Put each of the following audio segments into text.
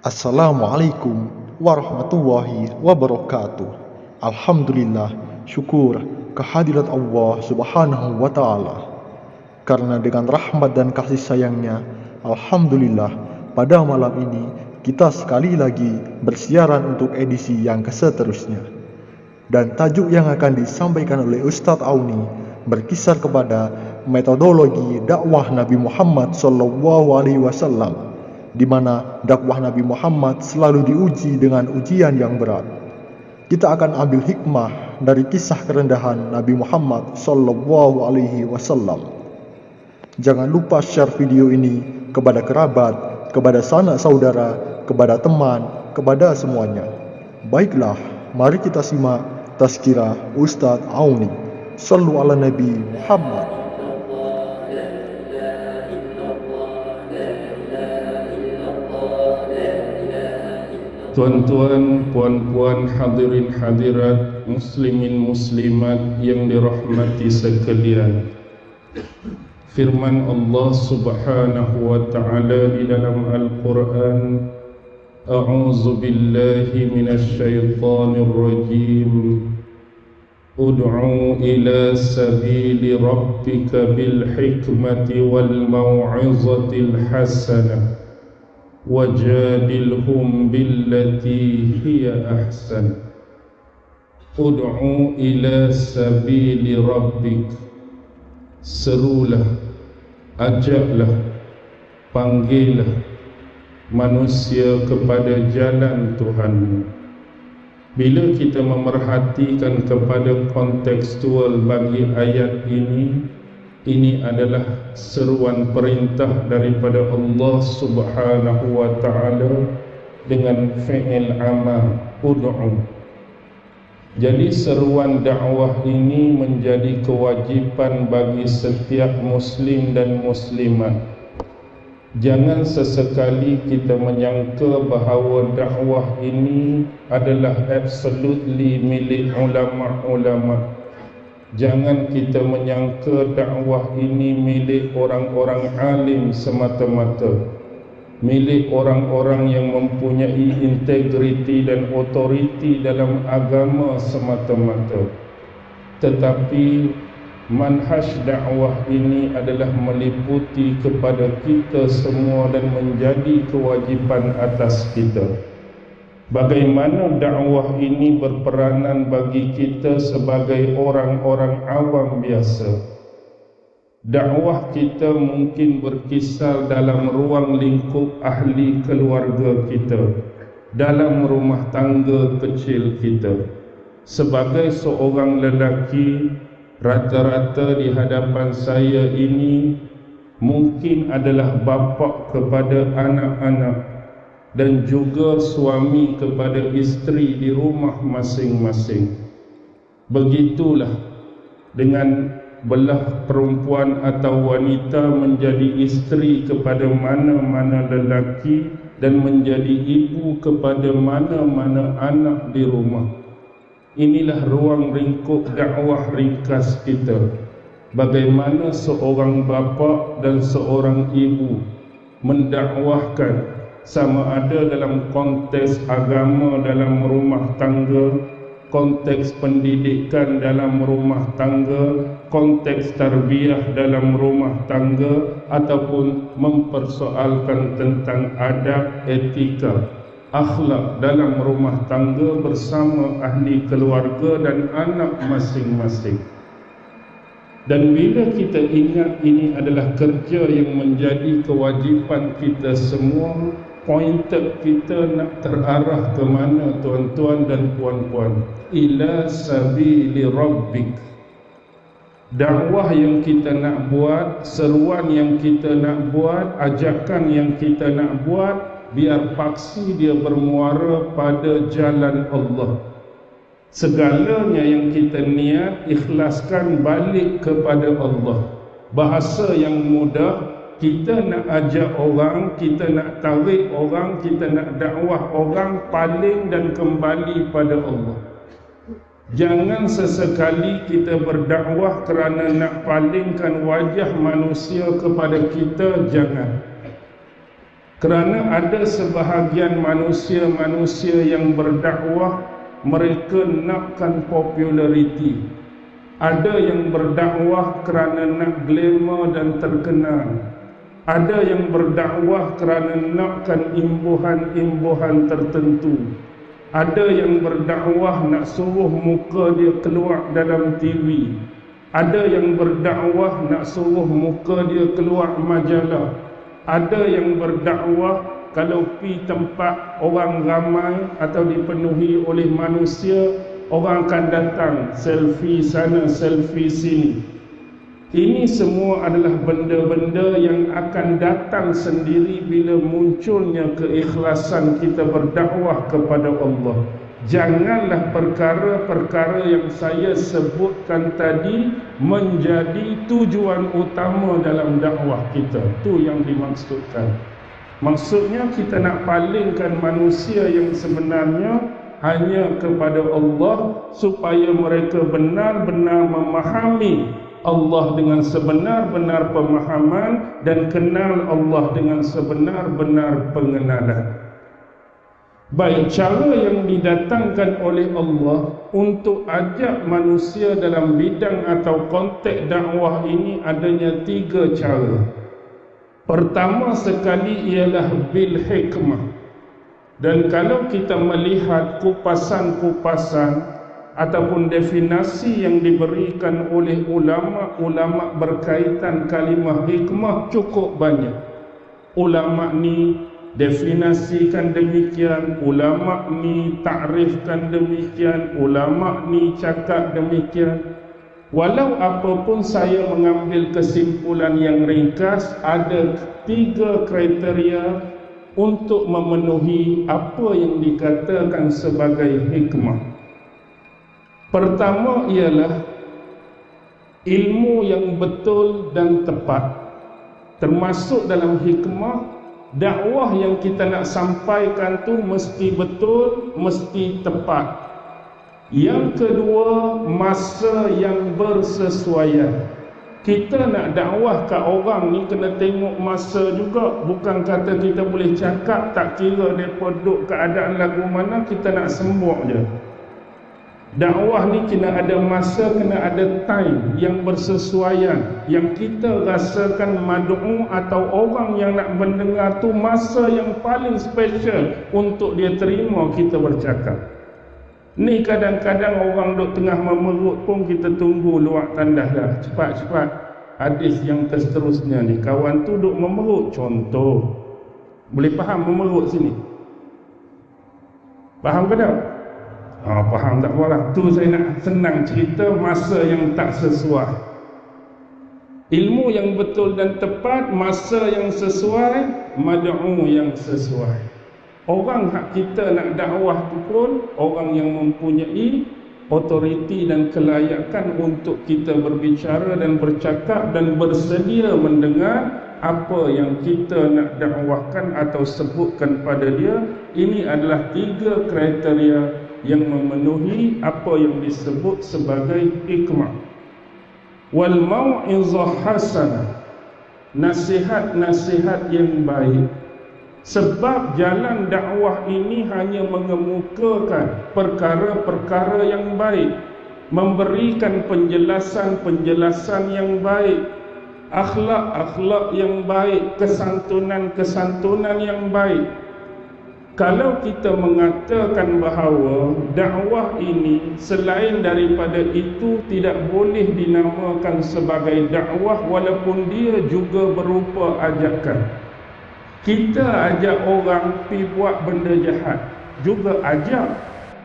Assalamualaikum warahmatullahi wabarakatuh. Alhamdulillah, syukur kehadirat Allah Subhanahu wa taala. Karena dengan rahmat dan kasih sayangnya, alhamdulillah pada malam ini kita sekali lagi bersiaran untuk edisi yang keseterusnya. Dan tajuk yang akan disampaikan oleh Ustadz Auni berkisar kepada metodologi dakwah Nabi Muhammad sallallahu alaihi wasallam di mana dakwah Nabi Muhammad selalu diuji dengan ujian yang berat. Kita akan ambil hikmah dari kisah kerendahan Nabi Muhammad sallallahu alaihi wasallam. Jangan lupa share video ini kepada kerabat, kepada sanak saudara, kepada teman, kepada semuanya. Baiklah, mari kita simak tazkirah Ustaz Auni. Sallu ala Nabi Muhammad. Tuan-tuan, puan-puan, hadirin hadirat, muslimin muslimat yang dirahmati sekalian. Firman Allah Subhanahu wa taala di dalam Al-Quran, A'udzu billahi minasy syaithanir rajim. Ud'u ila sabili rabbika bil hikmati wal mau'izatil hasanah. وجادلهم بالتي هي أحسن ادعو إلى سبيل ربك serulah ajaklah panggillah manusia kepada jalan Tuhan bila kita memerhatikan kepada kontekstual bagi ayat ini ini adalah seruan perintah daripada Allah Subhanahu wa taala dengan fi'il amal ud'u. Jadi seruan dakwah ini menjadi kewajipan bagi setiap muslim dan muslimat. Jangan sesekali kita menyangka bahawa dakwah ini adalah absolutely milik ulama-ulama Jangan kita menyangka dakwah ini milik orang-orang alim semata-mata. Milik orang-orang yang mempunyai integriti dan otoriti dalam agama semata-mata. Tetapi manhaj dakwah ini adalah meliputi kepada kita semua dan menjadi kewajipan atas kita Bagaimana dakwah ini berperanan bagi kita sebagai orang-orang awam biasa? Dakwah kita mungkin berkisar dalam ruang lingkup ahli keluarga kita Dalam rumah tangga kecil kita. Sebagai seorang lelaki Rata-rata di hadapan saya ini Mungkin adalah bapa kepada anak-anak dan juga suami kepada isteri di rumah masing-masing. Begitulah dengan belah perempuan atau wanita menjadi isteri kepada mana-mana lelaki dan menjadi ibu kepada mana-mana anak di rumah. Inilah ruang ringkup dakwah ringkas kita. Bagaimana seorang bapa dan seorang ibu mendakwahkan sama ada dalam konteks agama dalam rumah tangga konteks pendidikan dalam rumah tangga konteks tarbiyah dalam rumah tangga ataupun mempersoalkan tentang adab etika akhlak dalam rumah tangga bersama ahli keluarga dan anak masing-masing. Dan bila kita ingat ini adalah kerja yang menjadi kewajipan kita semua pointer kita nak terarah ke mana tuan-tuan dan puan-puan? Ila sabili rabbik. Dakwah yang kita nak buat seruan yang kita nak buat ajakan yang kita nak buat biar paksi dia bermuara pada jalan Allah. Segalanya yang kita niat ikhlaskan balik kepada Allah. Bahasa yang mudah kita nak ajak orang, kita nak tarik orang, kita nak dakwah orang paling dan kembali pada Allah. Jangan sesekali kita berdakwah kerana nak palingkan wajah manusia kepada kita, jangan. Kerana ada sebahagian manusia-manusia yang berdakwah mereka nakkan populariti. Ada yang berdakwah kerana nak glamour dan terkenal. Ada yang berdakwah kerana nakkan imbuhan-imbuhan tertentu. Ada yang berdakwah nak suruh muka dia keluar dalam TV. Ada yang berdakwah nak suruh muka dia keluar majalah. Ada yang berdakwah kalau pi tempat orang ramai atau dipenuhi oleh manusia, orang akan datang selfie sana, selfie sini. Ini semua adalah benda-benda yang akan datang sendiri bila munculnya keikhlasan kita berdakwah kepada Allah. Janganlah perkara-perkara yang saya sebutkan tadi menjadi tujuan utama dalam dakwah kita. Itu yang dimaksudkan. Maksudnya kita nak palingkan manusia yang sebenarnya hanya kepada Allah supaya mereka benar-benar memahami Allah dengan sebenar-benar pemahaman dan kenal Allah dengan sebenar-benar pengenalan. Baik cara yang didatangkan oleh Allah untuk ajak manusia dalam bidang atau konteks dakwah ini adanya tiga cara. Pertama sekali ialah bil hikmah. Dan kalau kita melihat kupasan-kupasan ataupun definasi yang diberikan oleh ulama-ulama berkaitan kalimah hikmah cukup banyak. Ulama ni definasikan demikian, ulama ni takrifkan demikian, ulama ni cakap demikian. Walau apapun saya mengambil kesimpulan yang ringkas, ada tiga kriteria untuk memenuhi apa yang dikatakan sebagai hikmah. Pertama ialah ilmu yang betul dan tepat termasuk dalam hikmah dakwah yang kita nak sampaikan tu mesti betul mesti tepat. Yang kedua masa yang bersesuaian. Kita nak dakwah ke orang ni kena tengok masa juga. Bukan kata kita boleh cakap tak kira depa duduk keadaan lagu mana kita nak sembuh je Dakwah ni kena ada masa, kena ada time yang bersesuaian Yang kita rasakan madu'u atau orang yang nak mendengar tu Masa yang paling special untuk dia terima kita bercakap Ni kadang-kadang orang duduk tengah memerut pun kita tunggu luar tandas dah Cepat-cepat Hadis yang seterusnya ni Kawan tu duduk memerut contoh Boleh faham memerut sini? Faham ke tak? Ha, faham tak apalah. Tu saya nak senang cerita masa yang tak sesuai. Ilmu yang betul dan tepat, masa yang sesuai, mad'u yang sesuai. Orang hak kita nak dakwah tu pun orang yang mempunyai otoriti dan kelayakan untuk kita berbicara dan bercakap dan bersedia mendengar apa yang kita nak dakwahkan atau sebutkan pada dia ini adalah tiga kriteria yang memenuhi apa yang disebut sebagai hikmah wal mau'izah hasanah. Nasihat-nasihat yang baik. Sebab jalan dakwah ini hanya mengemukakan perkara-perkara yang baik. Memberikan penjelasan-penjelasan yang baik. Akhlak-akhlak yang baik. Kesantunan-kesantunan yang baik kalau kita mengatakan bahawa dakwah ini selain daripada itu tidak boleh dinamakan sebagai dakwah walaupun dia juga berupa ajakan. Kita ajak orang pi buat benda jahat juga ajak.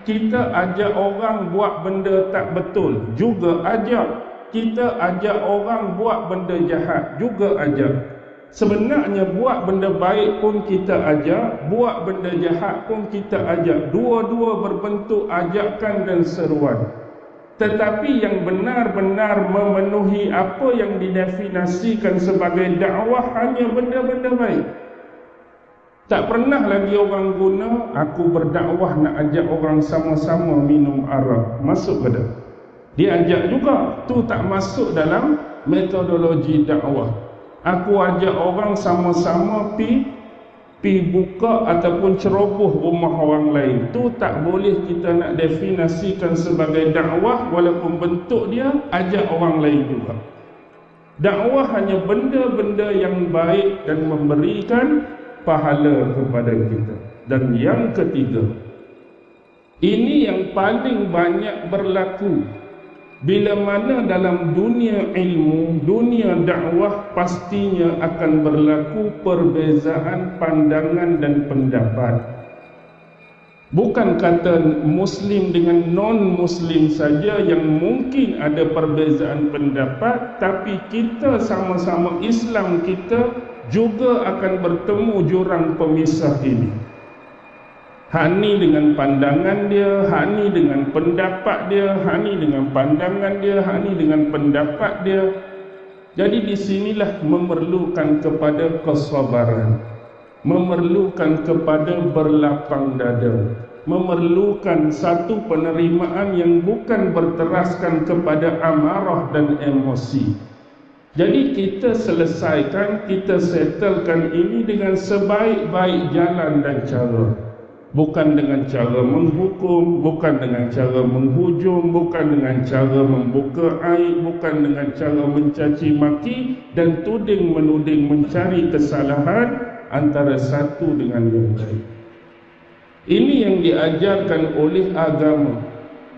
Kita ajak orang buat benda tak betul juga ajak. Kita ajak orang buat benda jahat juga ajak Sebenarnya buat benda baik pun kita ajak, buat benda jahat pun kita ajak. Dua-dua berbentuk ajakan dan seruan. Tetapi yang benar-benar memenuhi apa yang didefinisikan sebagai dakwah hanya benda-benda baik. Tak pernah lagi orang guna aku berdakwah nak ajak orang sama-sama minum arak. Masuk ke tak? Dia ajak juga. Tu tak masuk dalam metodologi dakwah aku ajak orang sama-sama pi pi buka ataupun ceroboh rumah orang lain. Tu tak boleh kita nak definasikan sebagai dakwah walaupun bentuk dia ajak orang lain juga. Dakwah hanya benda-benda yang baik dan memberikan pahala kepada kita. Dan yang ketiga ini yang paling banyak berlaku bila mana dalam dunia ilmu, dunia dakwah pastinya akan berlaku perbezaan pandangan dan pendapat. Bukan kata muslim dengan non-muslim saja yang mungkin ada perbezaan pendapat, tapi kita sama-sama Islam kita juga akan bertemu jurang pemisah ini. Hani dengan pandangan dia, Hani dengan pendapat dia, Hani dengan pandangan dia, Hani dengan pendapat dia. Jadi di sinilah memerlukan kepada kesabaran, memerlukan kepada berlapang dada, memerlukan satu penerimaan yang bukan berteraskan kepada amarah dan emosi. Jadi kita selesaikan, kita settlekan ini dengan sebaik-baik jalan dan cara bukan dengan cara menghukum, bukan dengan cara menghujung, bukan dengan cara membuka air, bukan dengan cara mencaci maki dan tuding menuding mencari kesalahan antara satu dengan yang lain. Ini yang diajarkan oleh agama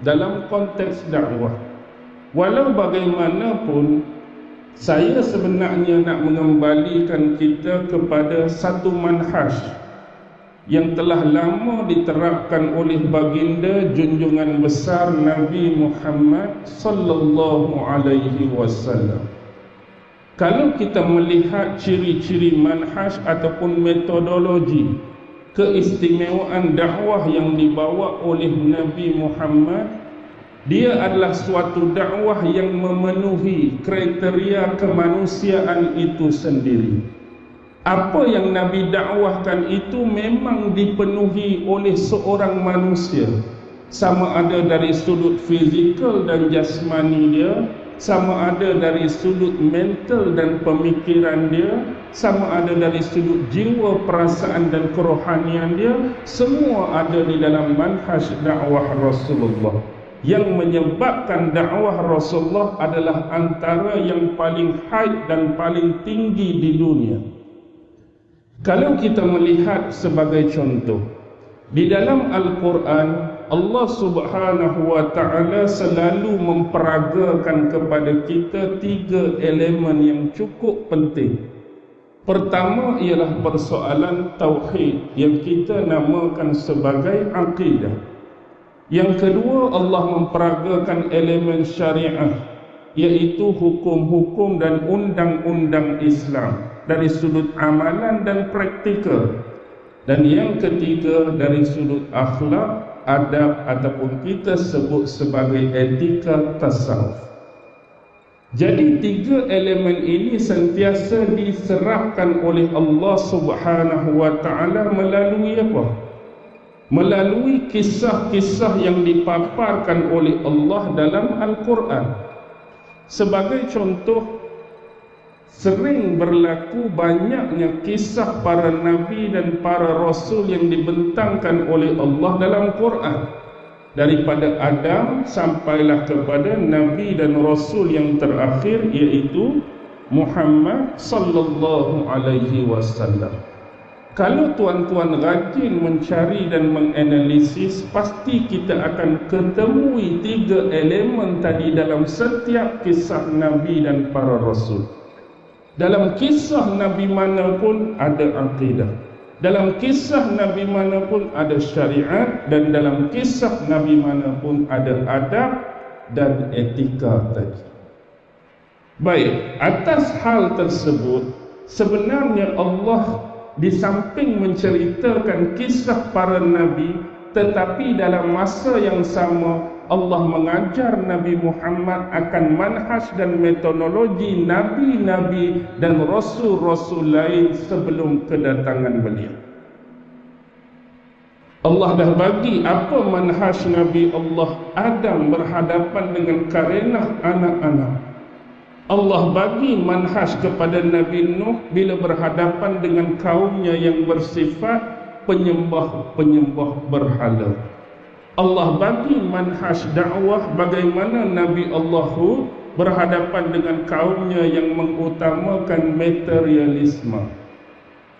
dalam konteks dakwah. Walau bagaimanapun saya sebenarnya nak mengembalikan kita kepada satu manhaj yang telah lama diterapkan oleh baginda junjungan besar Nabi Muhammad sallallahu alaihi wasallam. Kalau kita melihat ciri-ciri manhaj ataupun metodologi keistimewaan dakwah yang dibawa oleh Nabi Muhammad dia adalah suatu dakwah yang memenuhi kriteria kemanusiaan itu sendiri apa yang Nabi dakwahkan itu memang dipenuhi oleh seorang manusia. Sama ada dari sudut fizikal dan jasmani dia sama ada dari sudut mental dan pemikiran dia sama ada dari sudut jiwa perasaan dan kerohanian dia semua ada di dalam manhaj dakwah Rasulullah. Yang menyebabkan dakwah Rasulullah adalah antara yang paling high dan paling tinggi di dunia kalau kita melihat sebagai contoh di dalam Al-Quran Allah Subhanahu wa taala selalu memperagakan kepada kita tiga elemen yang cukup penting. Pertama ialah persoalan tauhid yang kita namakan sebagai akidah. Yang kedua Allah memperagakan elemen syariah iaitu hukum-hukum dan undang-undang Islam dari sudut amalan dan praktikal. Dan yang ketiga dari sudut akhlak adab ataupun kita sebut sebagai etika tasawuf. Jadi tiga elemen ini sentiasa diserahkan oleh Allah Subhanahu wa taala melalui apa? Melalui kisah-kisah yang dipaparkan oleh Allah dalam Al-Quran. Sebagai contoh sering berlaku banyaknya kisah para nabi dan para rasul yang dibentangkan oleh Allah dalam Quran. Daripada Adam sampailah kepada nabi dan rasul yang terakhir iaitu Muhammad sallallahu alaihi wasallam. Kalau tuan-tuan rajin mencari dan menganalisis pasti kita akan ketemui tiga elemen tadi dalam setiap kisah nabi dan para rasul dalam kisah Nabi mana pun ada akidah. Dalam kisah Nabi mana pun ada syariat dan dalam kisah Nabi mana pun ada adab dan etika tadi. Baik, atas hal tersebut sebenarnya Allah di samping menceritakan kisah para nabi tetapi dalam masa yang sama Allah mengajar Nabi Muhammad akan manhaj dan metodologi nabi-nabi dan rasul-rasul lain sebelum kedatangan beliau. Allah dah bagi apa manhaj Nabi Allah Adam berhadapan dengan karenah anak-anak. Allah bagi manhaj kepada Nabi Nuh bila berhadapan dengan kaumnya yang bersifat penyembah-penyembah berhala. Allah bagi manhaj dakwah bagaimana Nabi Allah berhadapan dengan kaumnya yang mengutamakan materialisme.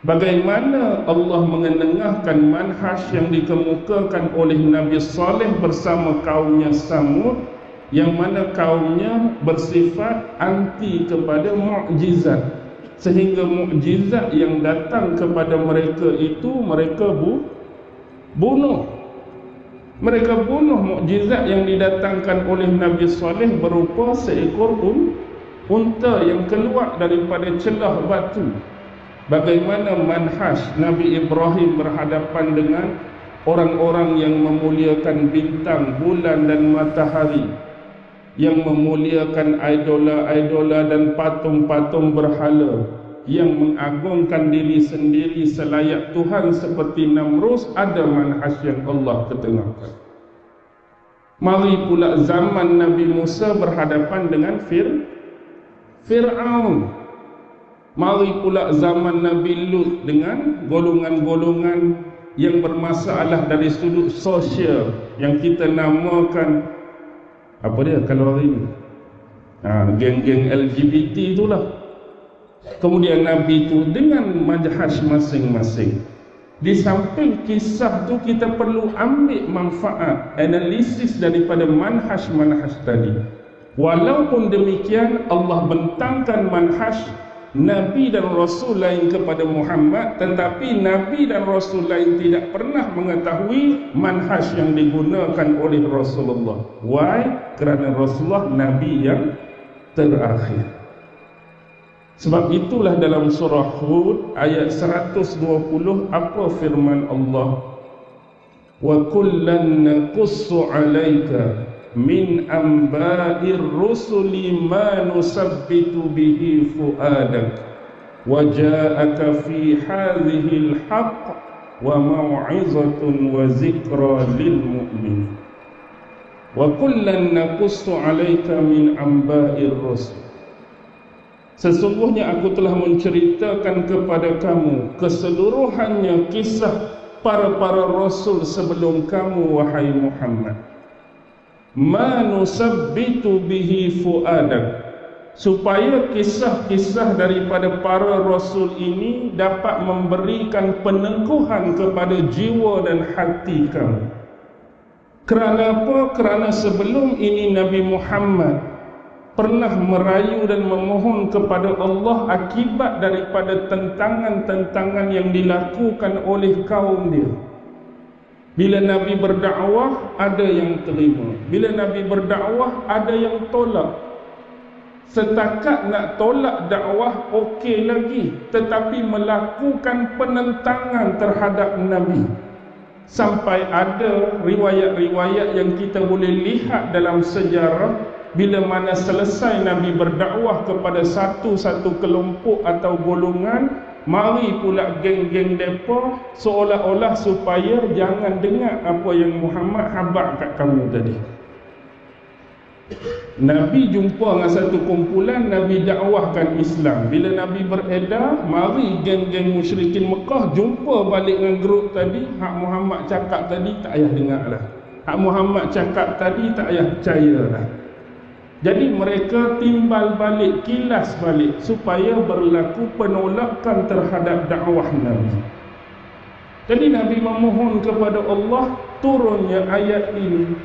Bagaimana Allah mengenengahkan manhaj yang dikemukakan oleh Nabi Saleh bersama kaumnya Samud yang mana kaumnya bersifat anti kepada mukjizat sehingga mukjizat yang datang kepada mereka itu mereka bu bunuh mereka bunuh mukjizat yang didatangkan oleh Nabi Saleh berupa seekor un, unta yang keluar daripada celah batu. Bagaimana manhaj Nabi Ibrahim berhadapan dengan orang-orang yang memuliakan bintang, bulan dan matahari yang memuliakan idola-idola dan patung-patung berhala yang mengagungkan diri sendiri selayak Tuhan seperti Namrus ada manhaj yang Allah ketengahkan. Mari pula zaman Nabi Musa berhadapan dengan Fir Fir'aun. Mari pula zaman Nabi Lut dengan golongan-golongan yang bermasalah dari sudut sosial yang kita namakan apa dia kalau hari ni ha, geng-geng LGBT itulah kemudian Nabi itu dengan majhaj masing-masing. Di samping kisah tu kita perlu ambil manfaat analisis daripada manhaj-manhaj tadi. Walaupun demikian Allah bentangkan manhaj Nabi dan Rasul lain kepada Muhammad tetapi Nabi dan Rasul lain tidak pernah mengetahui manhaj yang digunakan oleh Rasulullah. Why? kerana Rasulullah Nabi yang terakhir sebab itulah dalam surah Hud ayat 120 apa firman Allah? Wa kullan naqussu alayka min amba'ir rusuli ma nusabbitu bihi fuadak wa ja'aka fi hadhihi al-haqq wa maw'izatun wa zikra lil mu'min wa kullan naqussu 'alayka min amba'ir rusul Sesungguhnya aku telah menceritakan kepada kamu keseluruhannya kisah para-para rasul sebelum kamu wahai Muhammad. Ma nusabbitu bihi fuadak. Supaya kisah-kisah daripada para rasul ini dapat memberikan peneguhan kepada jiwa dan hati kamu. Kerana apa? kerana sebelum ini Nabi Muhammad pernah merayu dan memohon kepada Allah akibat daripada tentangan-tentangan yang dilakukan oleh kaum dia bila Nabi berdakwah ada yang terima. Bila Nabi berdakwah ada yang tolak. Setakat nak tolak dakwah okey lagi, tetapi melakukan penentangan terhadap Nabi. Sampai ada riwayat-riwayat yang kita boleh lihat dalam sejarah bila mana selesai Nabi berdakwah kepada satu-satu kelompok atau golongan Mari pula geng-geng depa seolah-olah supaya jangan dengar apa yang Muhammad habaq kat kamu tadi. Nabi jumpa dengan satu kumpulan Nabi dakwahkan Islam. Bila Nabi beredar, mari geng-geng musyrikin Mekah jumpa balik dengan grup tadi, hak Muhammad cakap tadi tak payah dengarlah. Hak Muhammad cakap tadi tak payah percayalah. Jadi mereka timbal balik, kilas balik supaya berlaku penolakan terhadap dakwah Nabi. Jadi Nabi memohon kepada Allah turunnya ayat ini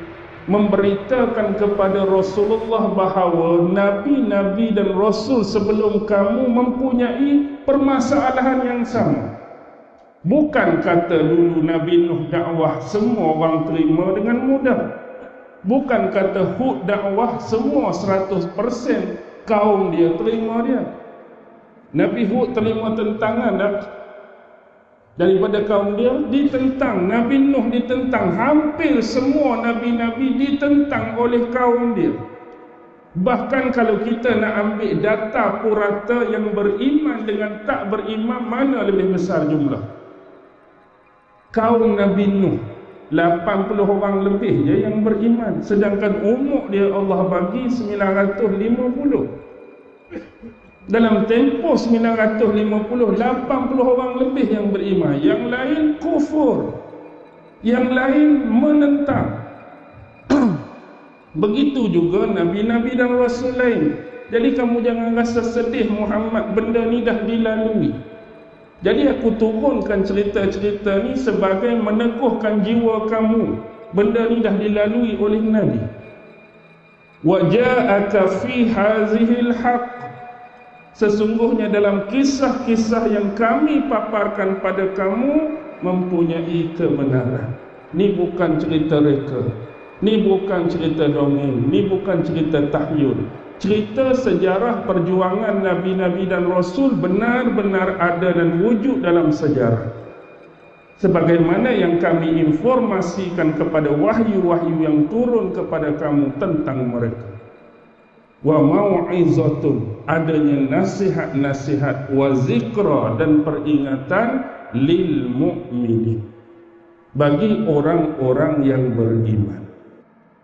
memberitakan kepada Rasulullah bahawa nabi-nabi dan rasul sebelum kamu mempunyai permasalahan yang sama. Bukan kata dulu Nabi Nuh dakwah semua orang terima dengan mudah. Bukan kata Hud dakwah semua 100% kaum dia terima dia. Nabi Hud terima tentangan dah daripada kaum dia ditentang. Nabi Nuh ditentang. Hampir semua nabi-nabi ditentang oleh kaum dia. Bahkan kalau kita nak ambil data purata yang beriman dengan tak beriman mana lebih besar jumlah? Kaum Nabi Nuh 80 orang lebih je yang beriman. Sedangkan umur dia Allah bagi 950 dalam tempoh 950 80 orang lebih yang beriman. Yang lain kufur. Yang lain menentang. Begitu juga nabi-nabi dan rasul lain. Jadi kamu jangan rasa sedih Muhammad benda ni dah dilalui jadi aku turunkan cerita-cerita ni sebagai meneguhkan jiwa kamu benda ni dah dilalui oleh nabi wa ja'aka fi hazihil haqq Sesungguhnya dalam kisah-kisah yang kami paparkan pada kamu mempunyai kebenaran. Ini bukan cerita reka. Ini bukan cerita dongeng. Ini bukan cerita tahyul. Cerita sejarah perjuangan Nabi-Nabi dan Rasul benar-benar ada dan wujud dalam sejarah. Sebagaimana yang kami informasikan kepada wahyu-wahyu yang turun kepada kamu tentang mereka. Wa mau'izatun adanya nasihat-nasihat wa zikra dan peringatan lil mu'minin. Bagi orang-orang yang beriman